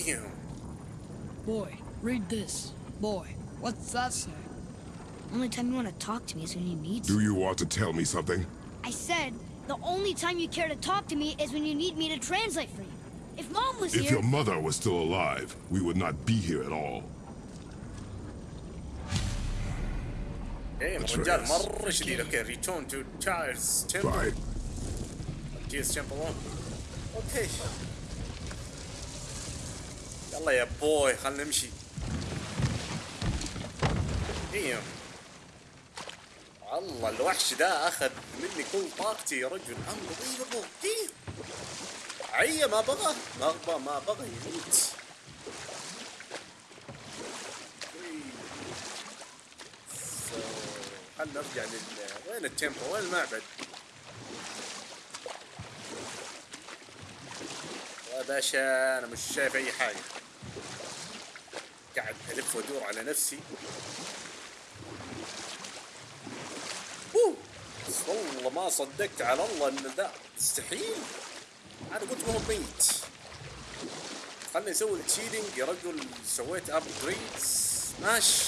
Damn. Boy, read this. Boy, what's that say? Only time you want to talk to me is when you need Do you want to tell me something? I said, the only time you care to talk to me is when you need me to translate for you. If Mom was If here... your mother was still alive, we would not be here at all. Damn Atreus. الرجال مرة شديد اوكي ريتون تو تشايرز تمبل Fine. جيس تمبل 1 اوكي يلا يا بوي خلنا نمشي. ديم الله الوحش ده أخذ مني كل طاقتي يا رجل. Unbelievable. ديم عيا ما بغى. ما بغى ما بغى يموت. So، خلنا نرجع لل وين ال temple وين المعبد؟ يا باشا أنا مش شايف أي حاجة. ألف وادور على نفسي. أوه. والله ما صدقت على الله إن ذا مستحيل. أنا قلت ما هو ميت. خلني أسوي ال challenge. يا رجل سويت upgrades ماشي.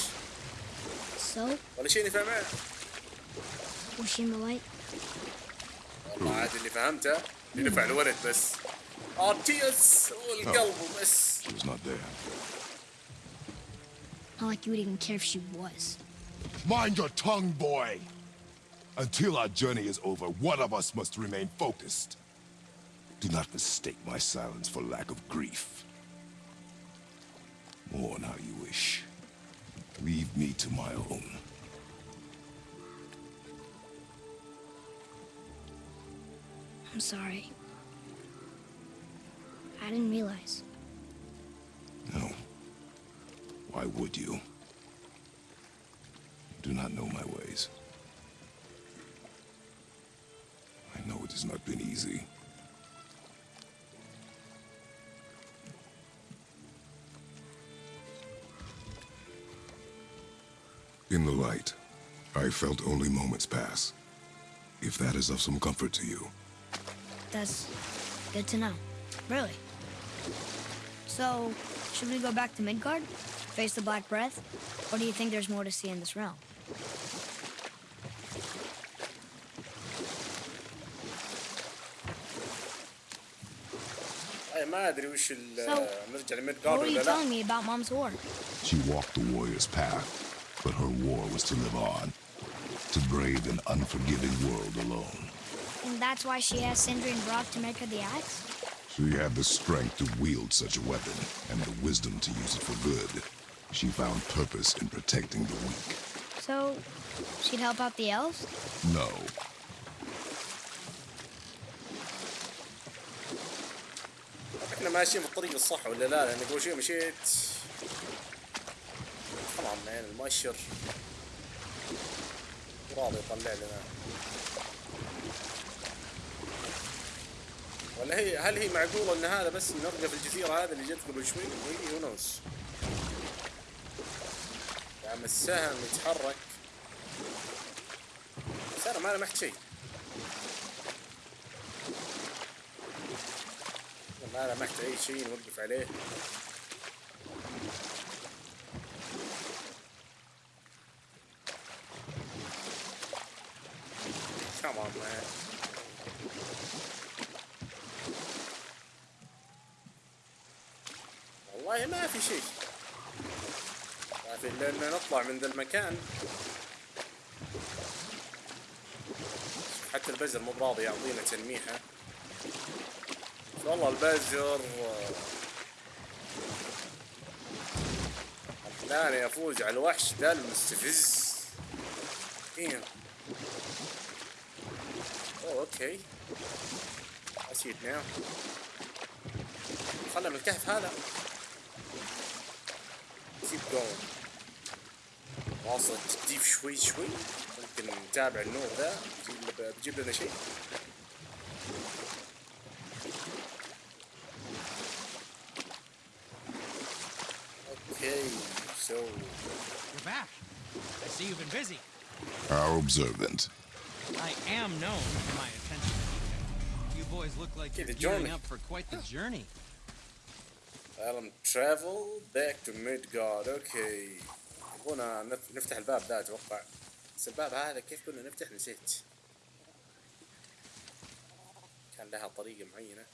So, ولا شيء نفع معه؟ the light? والله عاد اللي فهمته. اللي دفع الولد بس. RTS والقلب بس. Not like you would even care if she was. Mind your tongue, boy! Until our journey is over, one of us must remain focused. Do not mistake my silence for lack of grief. Mourn how you wish. Leave me to my own. I'm sorry. I didn't realize. No. Why would you? You do not know my ways. I know it has not been easy. In the light, I felt only moments pass. If that is of some comfort to you. That's good to know. Really. So, should we go back to Midgard? Face the Black Breath? Or do you think there's more to see in this realm? So, what were you telling me about Mom's war? She walked the warrior's path, but her war was to live on. To brave an unforgiving world alone. And that's why she asked Sindri and Brock to make her the axe? She had the strength to wield such a weapon, and the wisdom to use it for good. She found purpose in protecting the weak. So, she'd help out the elves? No. احنا ماشيين في الطريق الصح ولا لا لان قبل شوي مشيت طبعا مان المؤشر راضي يطلع لنا ولا هي هل هي معقولة ان هذا بس نرجع في الجزيرة هذه اللي جت قبل شوي وي هو نوز يا عم السهم يتحرك بس أنا ما لمحت شيء. ما لمحت أي شيء نوقف عليه. والله ما في شيء. ان نطلع من ذا المكان. حتى البزر مو براضي يعطينا تلميحه والله البزر خلاني افوز على الوحش ده المستفز. إيه. أوه أوكي. see it now خلنا من الكهف هذا. Keep going. واصل تجديف شوي شوي ممكن نتابع النور ذا بيجيب- بيجيب لنا شيء Okay, so You're back. I see you've been busy. How observant. I am known for my attention to detail. You boys look like Okay, you're the gearing journey. up for quite the journey. Alan travel back to Midgard اوكي يبغونا نف- نفتح الباب ذا أتوقع. بس الباب هذا كيف كنا نفتح نسيت. كان لها طريقة معينة.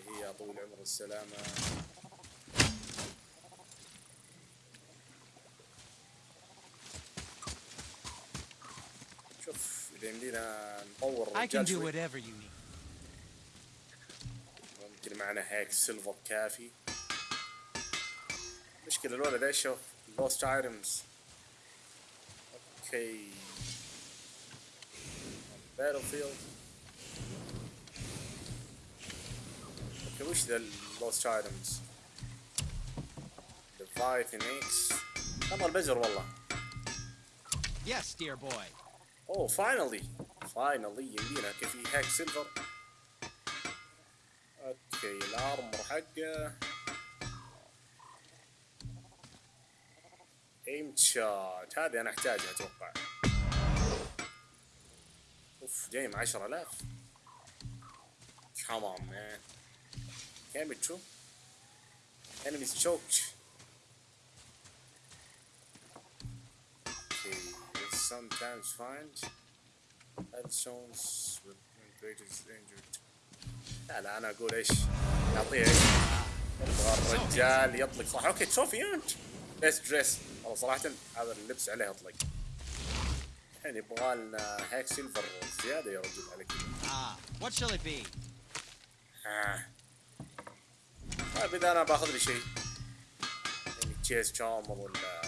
اللي هي طول العمر والسلامة شوف إذا يمدينا نطور I can الرجال do شوي. whatever you need. ممكن معنا هيك سيلفر كافي. مشكلة الولد ايش شوف لوست ايتمز اوكي باتل فيلد اوكي وش ذا اللوست ايتمز ليفايثن اكس والله البزر والله Yes, dear boy. اوه فاينلي فاينلي يمدينا كيف هاك سيلفر اوكي الارمر حقه ايم شوت هذه أنا أحتاجها أتوقع. أوف جاي 10000 Come on man. Can be true. Enemies choked. Okay, sometimes find headstones with greatest injured لا لا أنا أقول إيش؟ نعطيه إيش؟ الرجال يطلق. صح أوكي تروفي أنت. بس دريس والله صراحة هذا اللبس عليه اطلق الحين يبغى لنا هيك سيلفر زيادة يا رجل على كذا Ah, what shall it be? آه. طيب اذا انا باخذ لي شيء يعني تشيس تشارمر ولا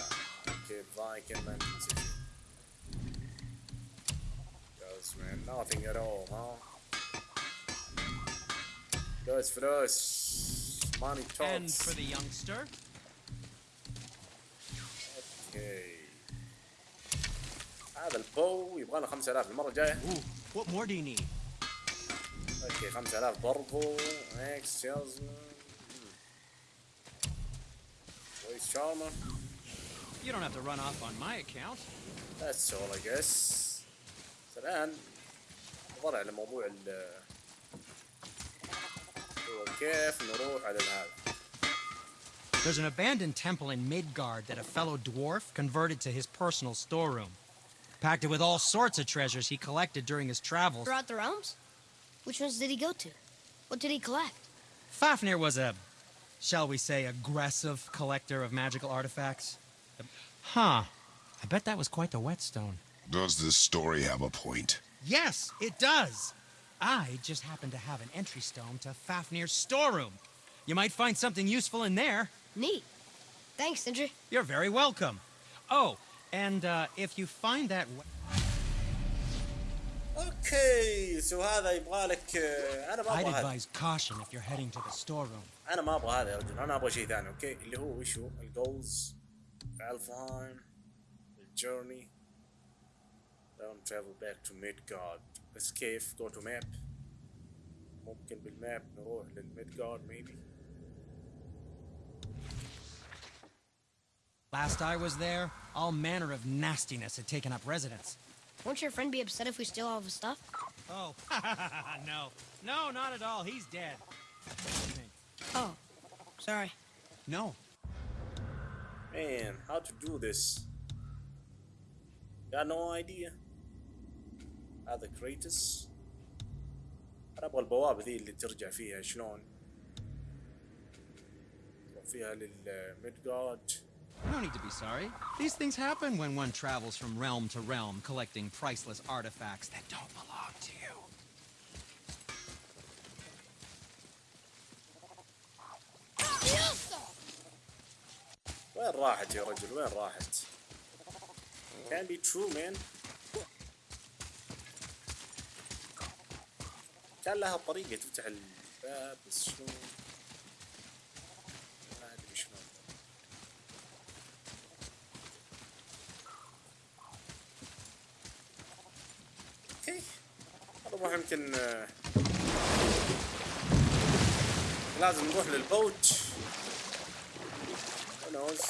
كيف فايكن ما عندي شيء Yes man, nothing at all, huh? فلوس فلوس money And talks for the youngster? هذا البو يبغى له 5000 المرة الجاية Ooh, what more do you need? اوكي 5000 برضو اكس سيلزمان كويس شارمر You don't have to run off on my account. That's all I guess. بس الآن نظر على موضوع ال هو كيف نروح على هذا There's an abandoned temple in Midgard that a fellow dwarf converted to his personal storeroom. Packed it with all sorts of treasures he collected during his travels. Throughout the realms? Which ones did he go to? What did he collect? Fafnir was a, shall we say, aggressive collector of magical artifacts. Huh. I bet that was quite the whetstone. Does this story have a point? Yes, it does. I just happen to have an entry stone to Fafnir's storeroom. You might find something useful in there. Neat. Thanks, Sindri. You're very welcome. Oh, and uh, if you find that. we- اوكي سو هذا يبغى لك آه، انا ما I'd ابغى هذا advise caution if you're heading to the storeroom. انا ما ابغى هذا يا رجل انا ابغى شيء ثاني اوكي اللي هو وش هو الجولز الفهايم الجورني don't travel back to Midgard بس كيف go to map ممكن بالماب نروح للميدجارد maybe Last I was there, all manner of nastiness had taken up residence. Won't your friend be upset if we steal all of his stuff? Oh, no. No, not at all. He's dead. I think. Oh, sorry. No. Man, how to do this? Got no idea. هذا كريتس انا ابغى البوابة ذي اللي ترجع فيها شلون تروح فيها للميدجارد No need to be sorry. These things happen when one travels from realm to realm collecting priceless artifacts that don't belong to you. وين راحت يا رجل وين راحت can be true man كان لها طريقة تفتح الباب بس شلون نروح يمكن آه، لازم نروح للبوت. Who knows?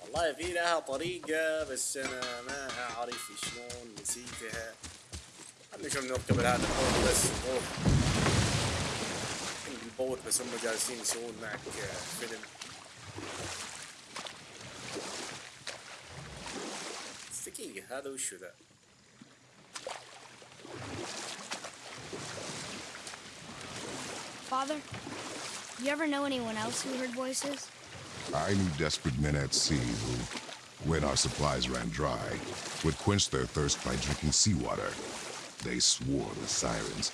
والله في لها طريقة بس أنا ما أعرف شلون نسيتها خلينا نشوف نركب هذا ال boat بس أوه ال boat بس هم جالسين يسوون معك فيلم دقيقة هذا وشو ذا؟ Father, you ever know anyone else who heard voices? I knew desperate men at sea who, when our supplies ran dry, would quench their thirst by drinking seawater. They swore the sirens,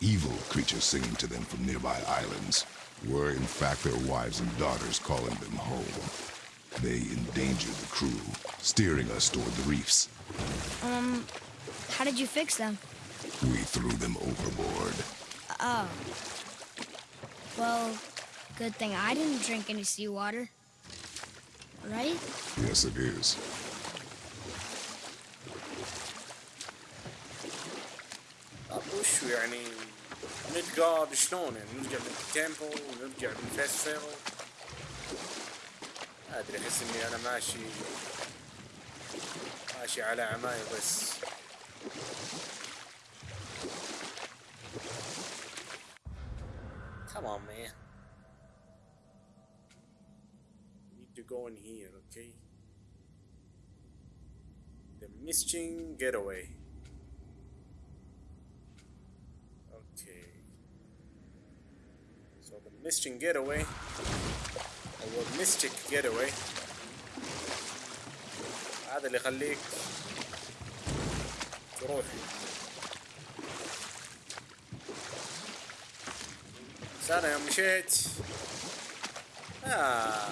evil creatures singing to them from nearby islands, were in fact their wives and daughters calling them home. They endangered the crew, steering us toward the reefs. Um, how did you fix them? We threw them overboard. Oh. Well, good thing I didn't drink any seawater. Right? Yes, it is. طب وشو يعني ميدجارد شلون يعني نرجع بالتيمبل ونرجع بالفيستيفال ما ادري احس اني انا ماشي ماشي على عماي بس Come on man Need to go in here okay The Misting Getaway Okay. So the Misting Getaway, or Mystic Getaway, هذا اللي يخليك تروح بس انا يوم مشيت آه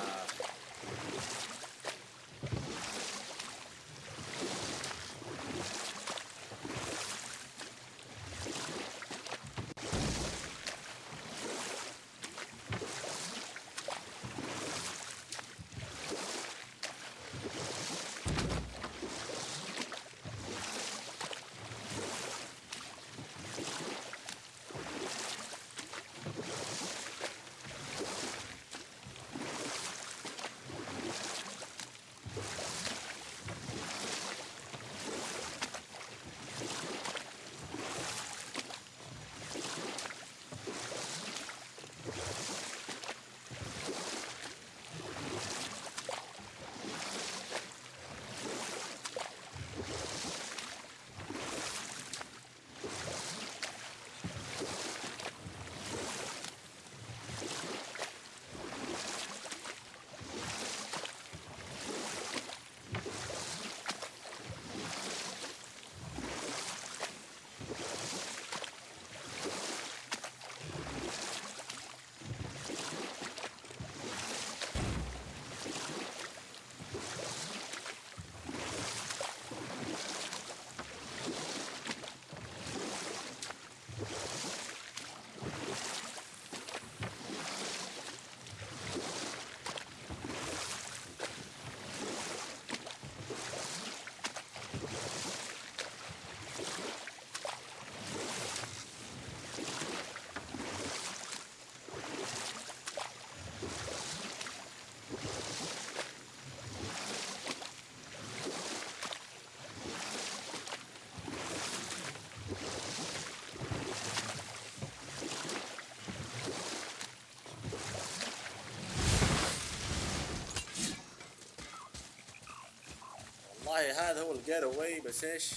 والله هذا هو الجيت اواي بس ايش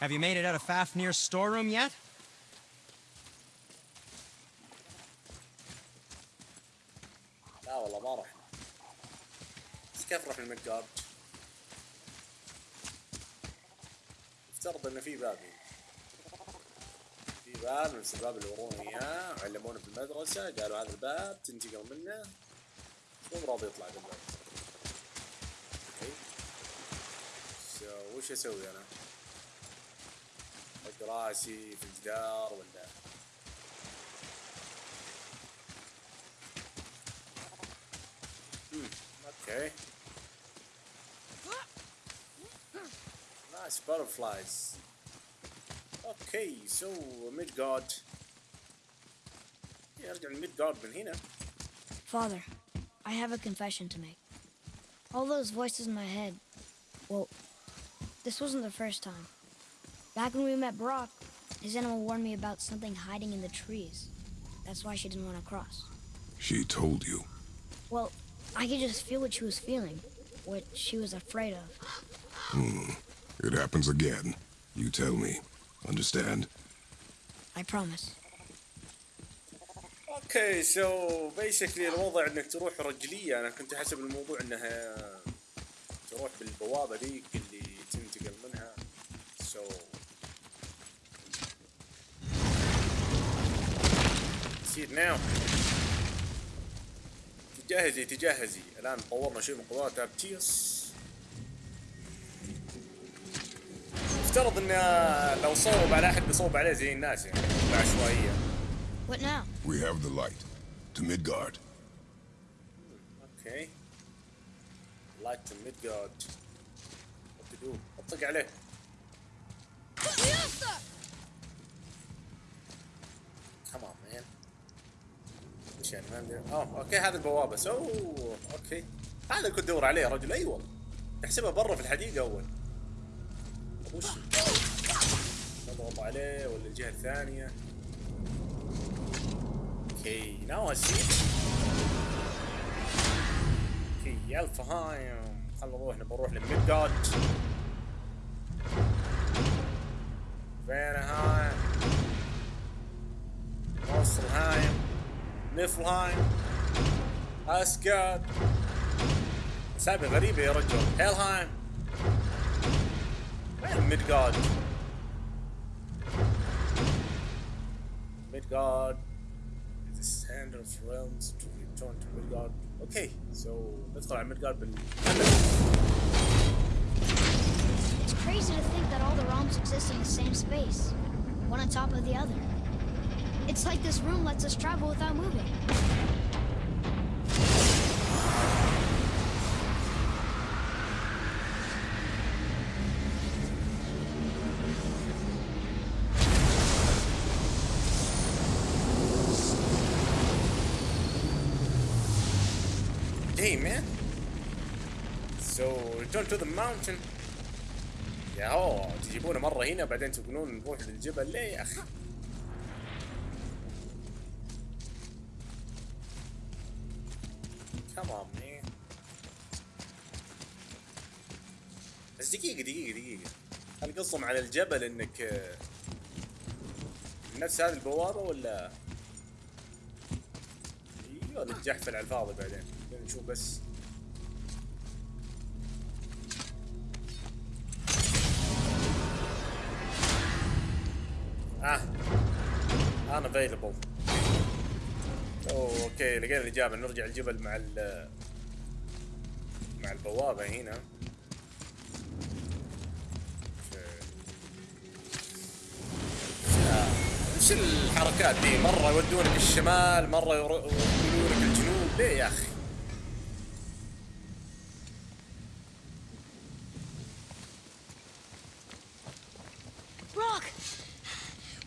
Have you made it out of Fafnir's storeroom yet? لا والله ما رحنا بس كيف رحنا الميدجارد افترض انه في باب هنا. في باب نفس الباب اللي ورونا اياه علمونا في المدرسة قالوا هذا الباب تنتقل منه مو راضي يطلع بالباب okay so وش أسوي أنا؟ أحط راسي في الجدار ولا Okay. Nice butterflies. Okay, so Midgard. نرجع للميد جارد من هنا Father, I have a confession to make. All those voices in my head, well, this wasn't the first time. Back when we met Brock, his animal warned me about something hiding in the trees. That's why she didn't want to cross. She told you. Well, I could just feel what she was feeling, what she was afraid of. It happens again. You tell me. Understand? I promise. okay so basically الوضع إنك تروح رجلية. أنا كنت حسب الموضوع إنها تروح بالبوابة ذيك اللي تنتقل منها. so see now تجهزي تجهزي. الآن طورنا شيء من قدرات أتريوس افترض ان لو صوب على أحد بيصوب عليه زي الناس يعني بعشوائية. What now? We have the light. To Midgard. okay light ميدجارد what to do اطق عليه. come on man وش يعني ما عندي اوه okay هذا البوابة. so okay. هذا اللي كنت أدور عليه يا رجل أيوه تحسبها برا في الحديقة أول. وش نضغط عليه ولا الجهة الثانية؟ okay now see okay يا الفهايم خلنا نروح نبغى نروح لميدجارد فينهايم موصلهايم نفلهايم اسكاد اسامي غريبة يا رجل. هيلهايم وين Midgard. Midgard. The sand of realms to return to Midgard. Okay, so let's go to Midgard. But it's crazy to think that all the realms exist in the same space, one on top of the other. It's like this room lets us travel without moving. To the mountain. يا هو تجيبونا مرة هنا بعدين تقولون نروح للجبل ليه يا on man. بس دقيقة دقيقة دقيقة. هل قصهم على الجبل إنك آه، نفس هذه البوابة ولا أيوه نتجحفل على الفاضي بعدين نشوف بس available okay لقينا الاجابه نرجع الجبل مع ال مع البوابة هنا. وش الحركات دي؟ مرة يودونك الشمال مرة يودونك الجنوب. ليه يا أخي!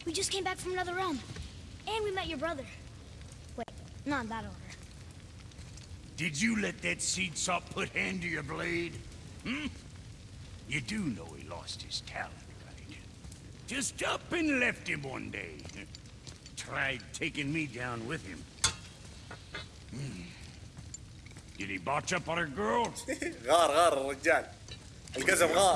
We just came back from another realm. And we met your brother. Wait, not in that order. Did you let that seed sop put hand to your blade? Hmm? You do know he lost his talent, right? Just up and left him one day. Tried taking me down with him. Hmm. Did he botch up on her girl? غار غار الرجال القزم غار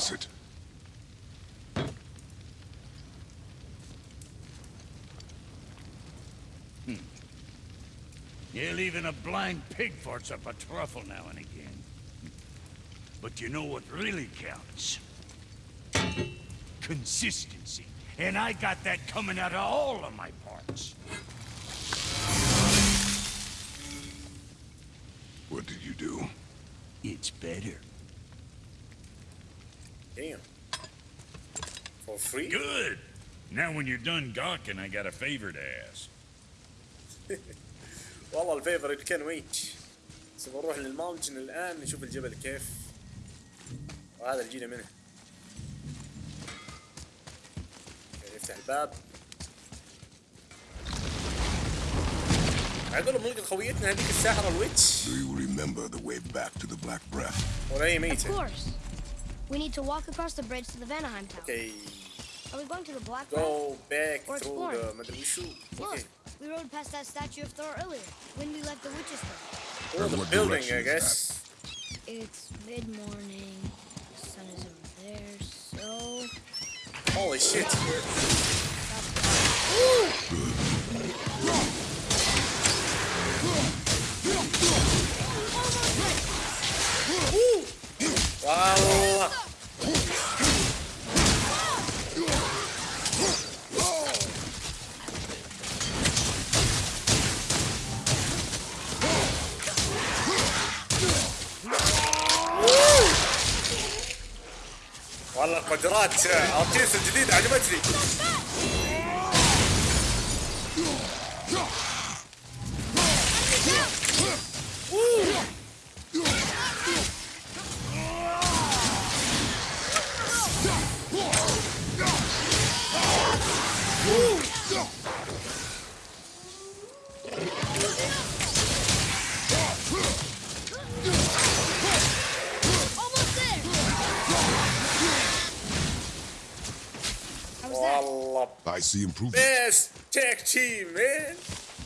Hell, even a blind pig farts up a truffle now and again. But you know what really counts? Consistency. And I got that coming out of all of my parts. What did you do? It's better. Damn. For free? Good. Now when you're done gawking, I got a favor to ask. والله الفيفوريت كان ويت بس بنروح للماونتن الآن نشوف الجبل كيف. وهذا اللي جينا منه. أوكي، نفتح الباب. عقلهم نلقى خويتنا هذيك الساحرة الويتش. Do you remember the way back to the Black Breath? ولا هي Of ميتة. course. We need to walk across the bridge to the Vanaheim Tower. أوكي. Are we going to the black Go back or through the Look, okay. we rode past that statue of Thor earlier, when we left the witch's hut. Or the building, I guess. It's mid-morning, the sun is over there, so... Holy shit. Wow. والله قدرات أرتيس الجديد عجبتني see improvement. best tag team man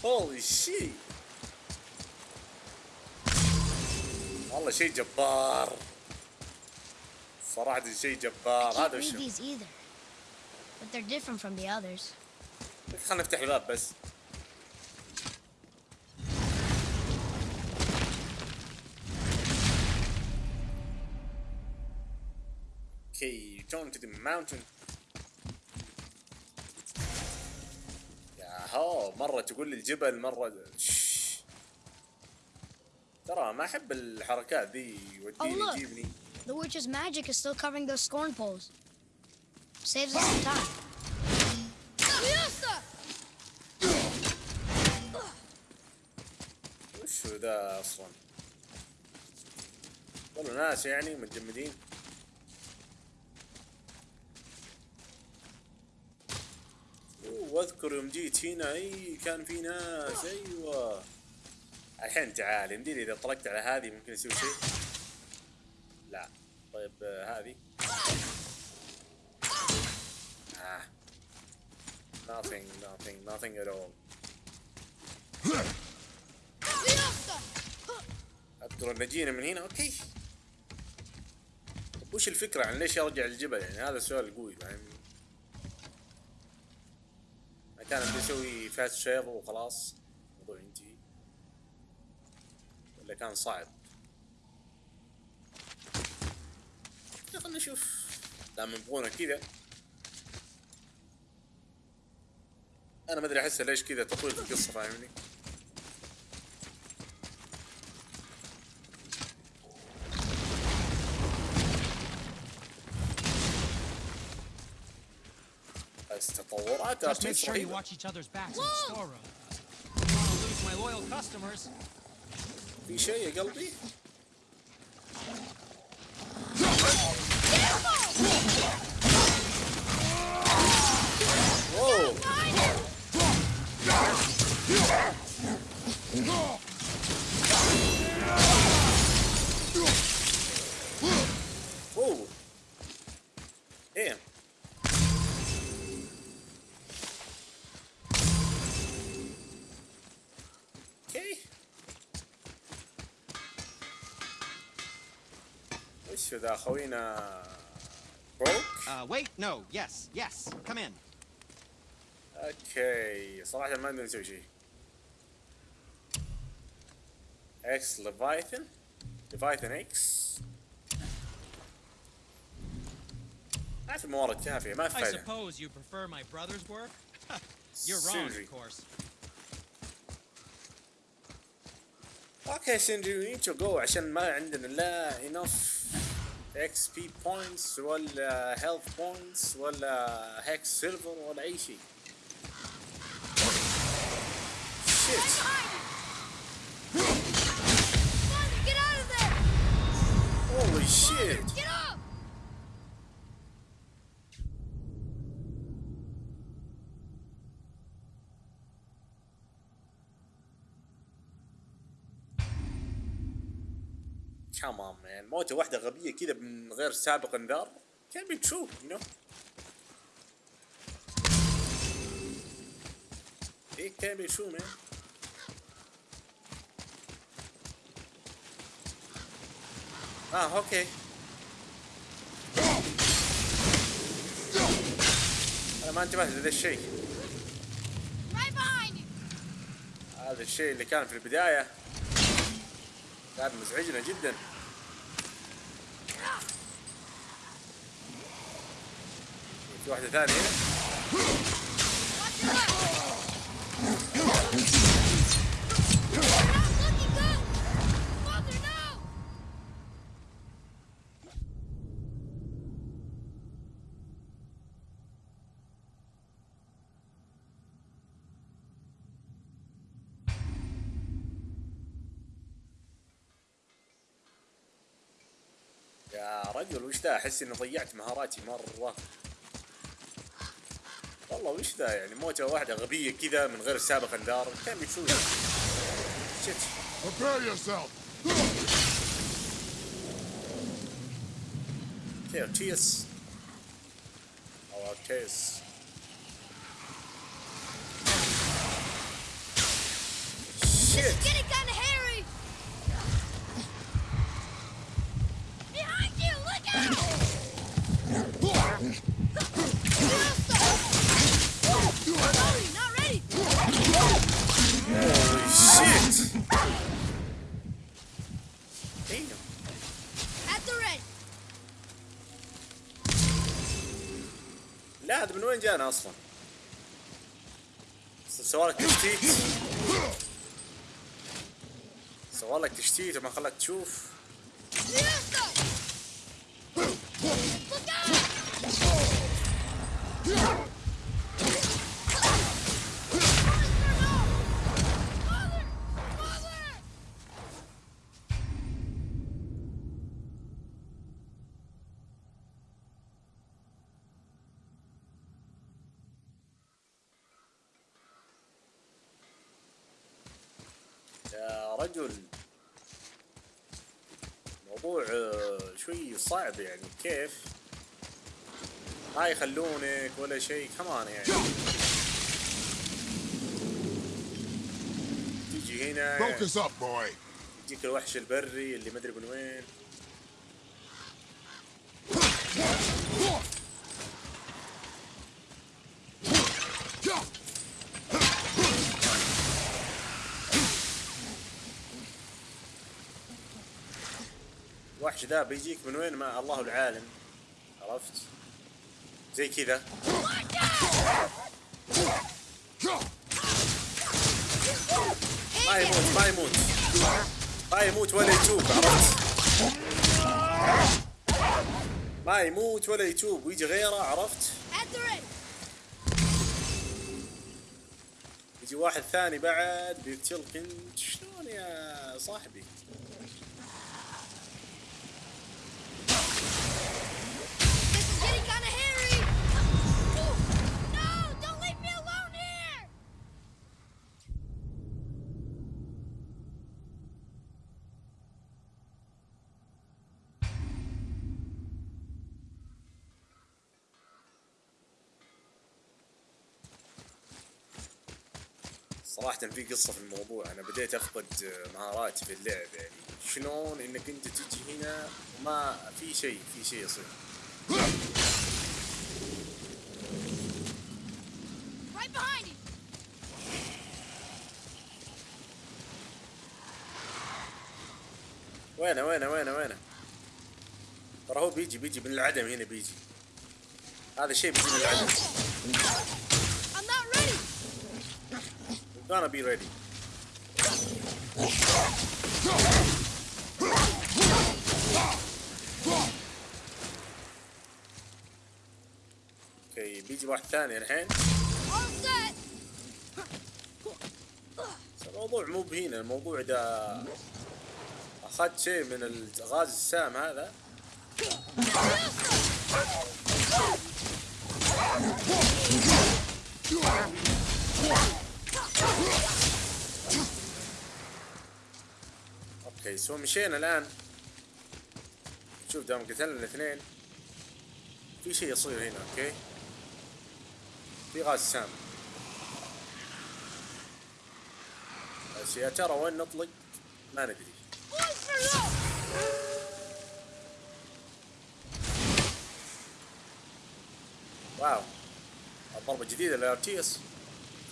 holy shit والله شيء جبار صراحة شيء جبار I can't هذا read وش these either, but they're different from the others. خلينا نفتح الباب بس Okay, turn to the mountain. هو مرة تقول لي الجبل مرة. ترى ما أحب الحركات ذي Oh, يوديني look. يجيبني The witch's magic is still covering those scorn poles. Saves us some time. وش هو ذا أصلا؟ والله ناس يعني متجمدين أوه، واذكر يوم جيت هنا إي كان في ناس أيوه. الحين تعال يمديني إذا طلقت على هذه ممكن يسوي شيء؟ لا. طيب آه، هذه. آه. nothing nothing nothing at all. أذكر إن جينا من هنا okay. طب وش الفكرة؟ عن ليش يرجع الجبل؟ يعني هذا السؤال القوي ما كان بيسوي fast travel وخلاص. الموضوع ينتهي ولا كان صعب. خلنا نشوف. دام يبغونا كذا. أنا ما أدري أحس ليش كذا تطويل القصة فاهمني؟ Just make sure you watch each other's backs in the storeroom. I don't want to lose my loyal customers. Be sure you're guilty. وش ذا خوينا بروك Uh, wait, no, yes, yes, come in. اوكي صراحة ما عندنا نسوي شيء اكس ليفايثن ليفايثن اكس ما في موارد كافية ما في I فايدة suppose you prefer my brother's work? You're wrong, Sindri. of course. اوكي سندري وي نيد تو جو عشان ما عندنا لا enough XP points ولا health points ولا hacksilver ولا أي شيء. shit Get out كمان مان موتة واحدة غبية كذا من غير سابق انذار. كان ترو يو نو إيه كان ترو مان آه أوكي أنا ما انتبهت لهذا الشيء. هذا الشيء اللي كان في البداية. كان مزعجنا جدا. في واحدة ثانية. يا رجل وش ذا أحس إني ضيعت مهاراتي مرة والله وش ذا يعني؟ موتة واحدة غبية كذا من غير سابق انذار كان بيشوف شت Prepare yourself. كير تشيس أو جانا أصلا؟ سوالك تشتيت سوالك تشتيت وما خلاك تشوف Yes, رجل موضوع آه، شوي صعب يعني كيف؟ ما يخلونك ولا شيء كمان يعني. تيجي هنا. يجيك الوحش البري اللي مدري من وين. الوحش ذا بيجيك من وين؟ ما الله العالم. عرفت؟ زي كذا. ما يموت ما يموت. ما يموت ولا يتوب عرفت؟ ما يموت ولا يتوب ويجي غيره عرفت. يجي واحد ثاني بعد بيقتلك شلون يا صاحبي؟ صراحة في قصة في الموضوع أنا بديت أفقد مهاراتي في اللعب يعني شلون إنك أنت تجي هنا وما في شيء في شيء يصير. وينه وينه وينه وينه ترى هو بيجي بيجي من العدم هنا بيجي هذا شيء بيجي من العدم. We're gonna be ready. أوكي بيجي واحد ثاني الحين. الموضوع مو بهنا الموضوع ده أخذت شيء من الغاز السام هذا. okay so مشينا الآن. شوف دام قتلنا الاثنين. في شيء يصير هنا okay؟ في غاز سام. بس يا ترى وين نطلق؟ ما ندري. wow. الضربة جديدة لأتريوس.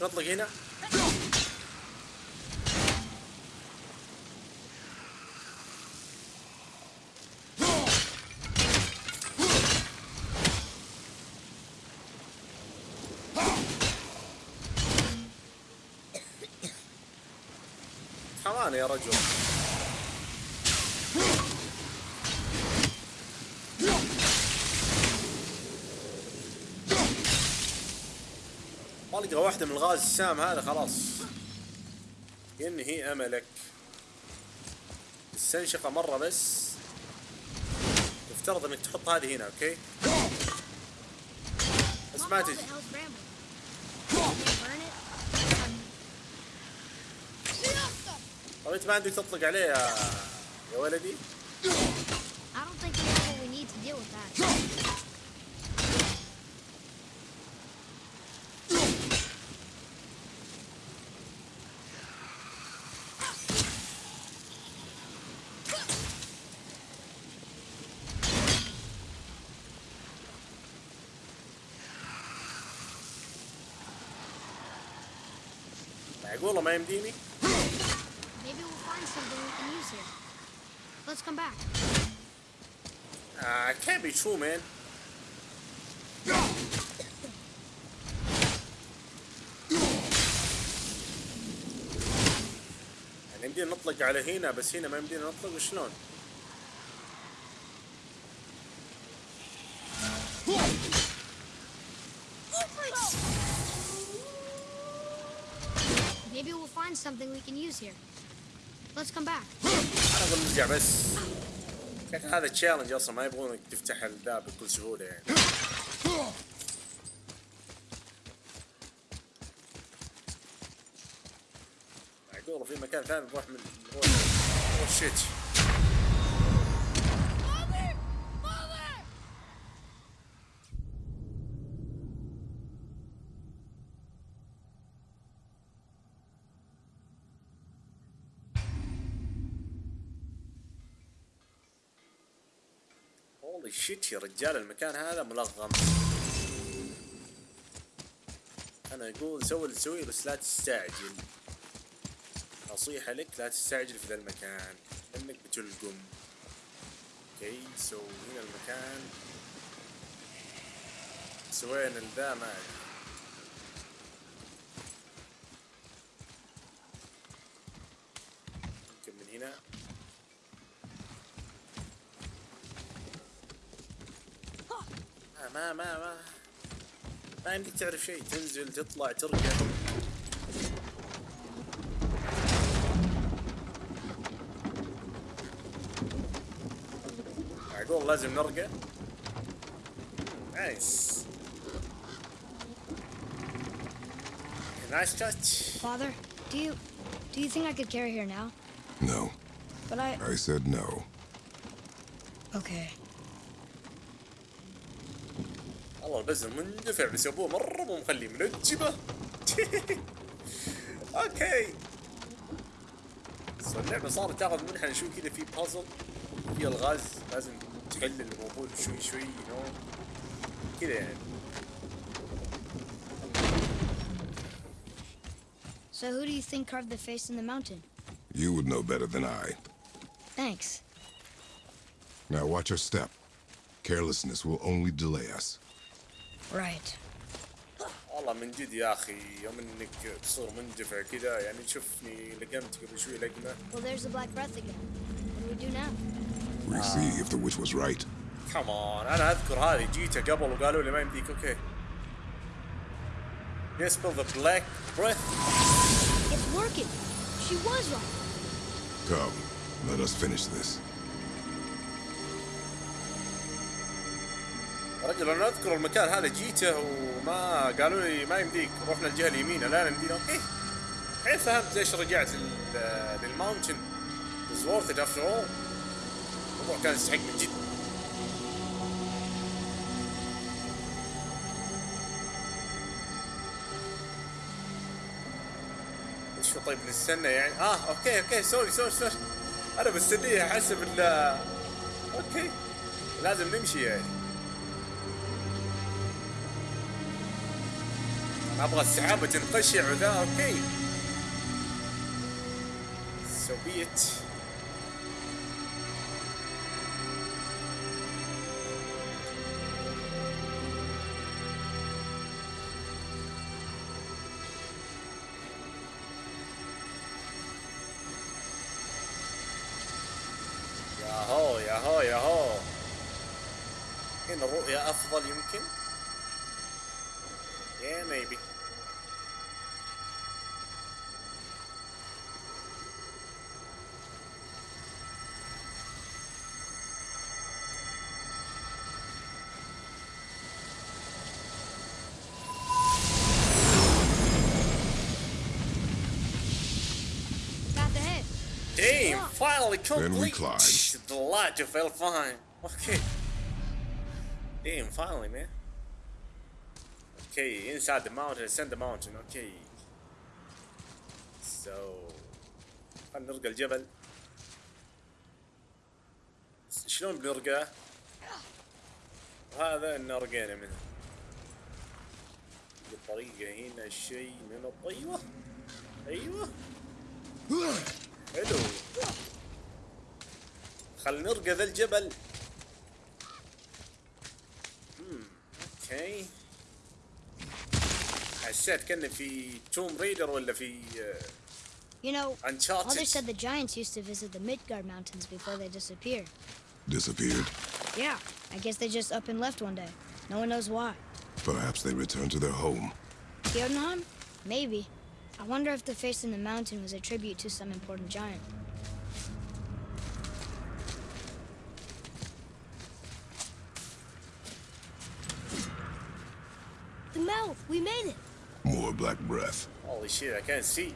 نطلق هنا. كمان يا رجل. طلقة واحدة من الغاز السام هذا خلاص. ينهي أملك. استنشقة مرة بس. يفترض إنك تحط هذه هنا أوكي؟ بس ما تجي. طب انت ما عندك تطلق عليه يا يا ولدي I don't think we have what we need to deal with that. معقولة ما يمديني Let's come back. uh, can't be true man يعني يمدينا نطلق على هنا بس هنا ما يمدينا نطلق شلون Maybe we'll find something we can use here. Let's come back. أنا أقول نرجع بس. هذا تشالنج أصلا ما يبغونك تفتح الباب بكل سهولة يعني. معقولة في مكان ثاني نروح من اوه شيت shit يا رجال المكان هذا ملغم. أنا أقول سوي اللي تسويه بس لا تستعجل. نصيحة لك لا تستعجل في ذا المكان. إنك بتلغم. okay so هنا المكان. سوينا الذا ما ادري يمكن من هنا ما ما ما ما ما عندك تعرف شيء تنزل تطلع ترجع معقول لازم نرقى نايس nice touch Father, do you do you think I could carry her now? No, But I I said no. okay. والله البزر مندفع بس ابوه مره مو مخليه منجبه okay اللعبه صارت تاخذ منحنى شوي كذا في بازل في الغاز لازم تحل الموضوع شوي شوي no كذا يعني So who do you think carved the face in the mountain? You would know better than I. Thanks. Now watch your step. Carelessness will only delay us. Right. والله من جد يا اخي يوم انك تصير مندفع كذا يعني تشوفني لقمت قبل شوي لقمه Well, there's the Black Breath again. What do we do now? We see if the witch was right. كمان انا اذكر هذه جيته قبل وقالوا لي ما يمديك اوكي Dispel the black breath It's working. She was right. Come, let us finish this. رجل أنا أذكر المكان هذا جيته وما قالوا لي ما يمديك رحنا الجهة اليمين الآن يمدينا okay الحين فهمت ليش رجعت لل mountain؟ is worth it after all الموضوع كان يستحق من جد. إيش طيب نستنى يعني؟ آه okay okay sorry sorry sorry. أنا مستنيها حسب ال okay لازم نمشي يعني. أبغى السحابة تنقشع وذا okay. So be it ياهو ياهو ياهو هنا الرؤية أفضل يمكن؟ Finally Then we complete climb. the light of Elfine. Okay. Damn, finally, man. Okay, inside the mountain, ascend the mountain. Okay. So, خلينا نرقى الجبل. شلون بنرقاه؟ هذا ان رقينا منه. الطريقة هنا شيء من الط- أيوه أيوه حلو خل نرقى ذا الجبل مم، اوكي حسيت كأنه في توم ريدر ولا في آه، You know, Uncharted. Father said the giants used to visit the Midgard Mountains before they disappeared. Disappeared. Yeah, I guess they just up and left one day. No one knows why. Perhaps they returned to their home. Jotunheim? Maybe. I wonder if the face in the mountain was a tribute to some important giant. The mouth! We made it! More black breath. Holy shit, I can't see.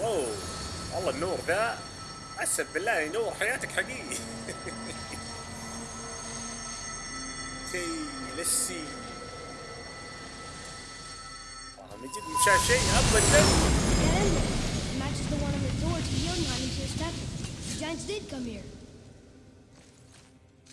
واو والله النور ذا أسف بالله نور حياتك حقيقي اوكي let's see آه من جد مش شايف شيء ابدا That emblem! It matches the one on the door to Jotunheim in Tir The giants did come here.